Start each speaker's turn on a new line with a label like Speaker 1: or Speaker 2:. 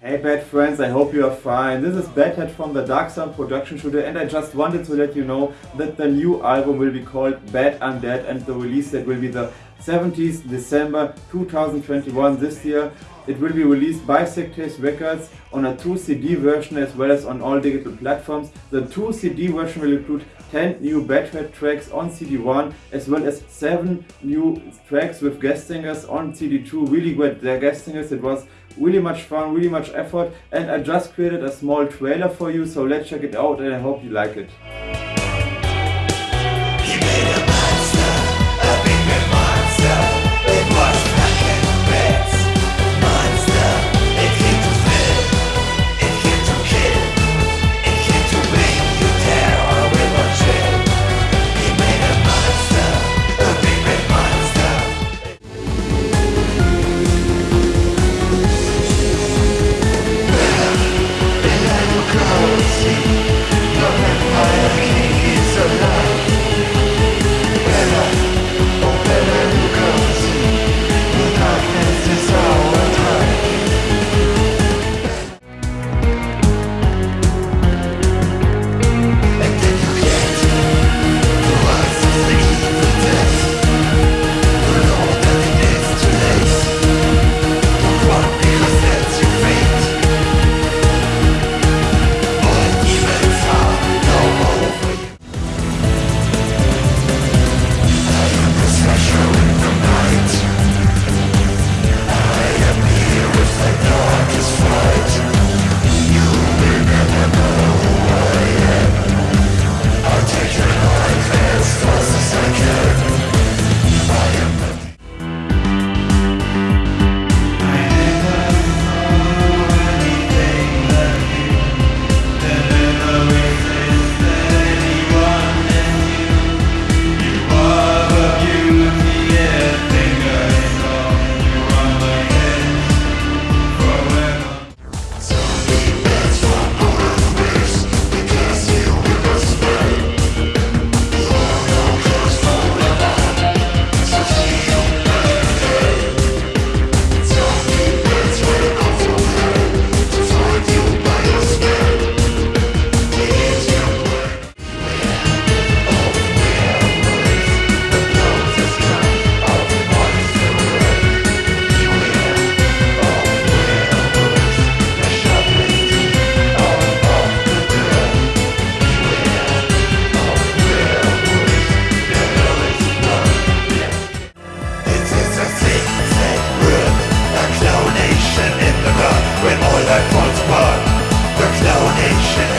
Speaker 1: Hey bad friends, I hope you are fine. This is Badhead from the Dark Sound production studio and I just wanted to let you know that the new album will be called Bad Undead and the release date will be the 17th December 2021 this year. It will be released by Sectaze Records on a 2 CD version as well as on all digital platforms. The 2 CD version will include 10 new Badhead tracks on CD1 as well as 7 new tracks with guest singers on CD2. Really great guest singers. It was really much fun, really much effort and I just created a small trailer for you so let's check it out and I hope you like it. nation